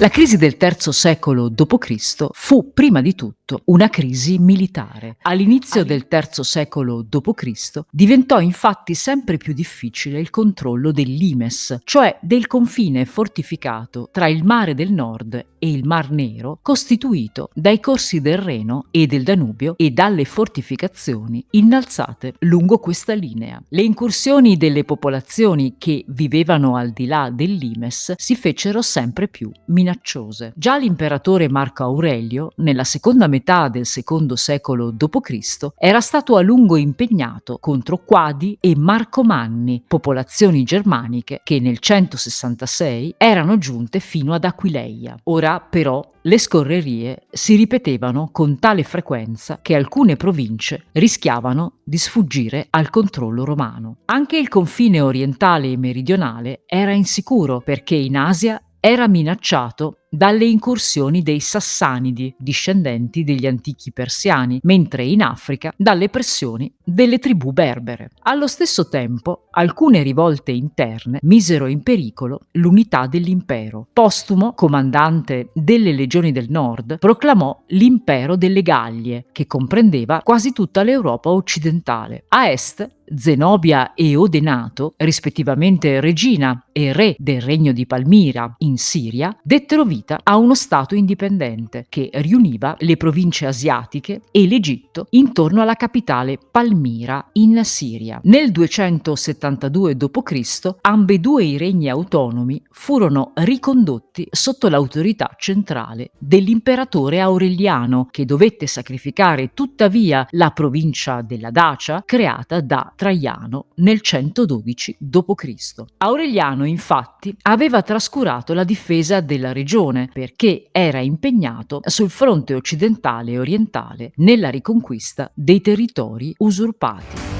La crisi del III secolo d.C. fu prima di tutto una crisi militare. All'inizio del III secolo d.C. diventò infatti sempre più difficile il controllo del limes, cioè del confine fortificato tra il mare del nord e il Mar Nero, costituito dai corsi del Reno e del Danubio e dalle fortificazioni innalzate lungo questa linea. Le incursioni delle popolazioni che vivevano al di là del limes si fecero sempre più minacciose minacciose. Già l'imperatore Marco Aurelio, nella seconda metà del secondo secolo d.C., era stato a lungo impegnato contro Quadi e Marcomanni, popolazioni germaniche che nel 166 erano giunte fino ad Aquileia. Ora però le scorrerie si ripetevano con tale frequenza che alcune province rischiavano di sfuggire al controllo romano. Anche il confine orientale e meridionale era insicuro perché in Asia era minacciato dalle incursioni dei Sassanidi, discendenti degli antichi persiani, mentre in Africa dalle pressioni delle tribù berbere. Allo stesso tempo, alcune rivolte interne misero in pericolo l'unità dell'impero. Postumo, comandante delle legioni del nord, proclamò l'impero delle Gallie, che comprendeva quasi tutta l'Europa occidentale. A est Zenobia e Odenato, rispettivamente regina e re del regno di Palmira in Siria, dettero vita a uno Stato indipendente che riuniva le province asiatiche e l'Egitto intorno alla capitale Palmira in Siria. Nel 272 d.C. ambedue i regni autonomi furono ricondotti sotto l'autorità centrale dell'imperatore Aureliano che dovette sacrificare tuttavia la provincia della Dacia creata da Traiano nel 112 d.C. Aureliano infatti aveva trascurato la difesa della regione perché era impegnato sul fronte occidentale e orientale nella riconquista dei territori usurpati.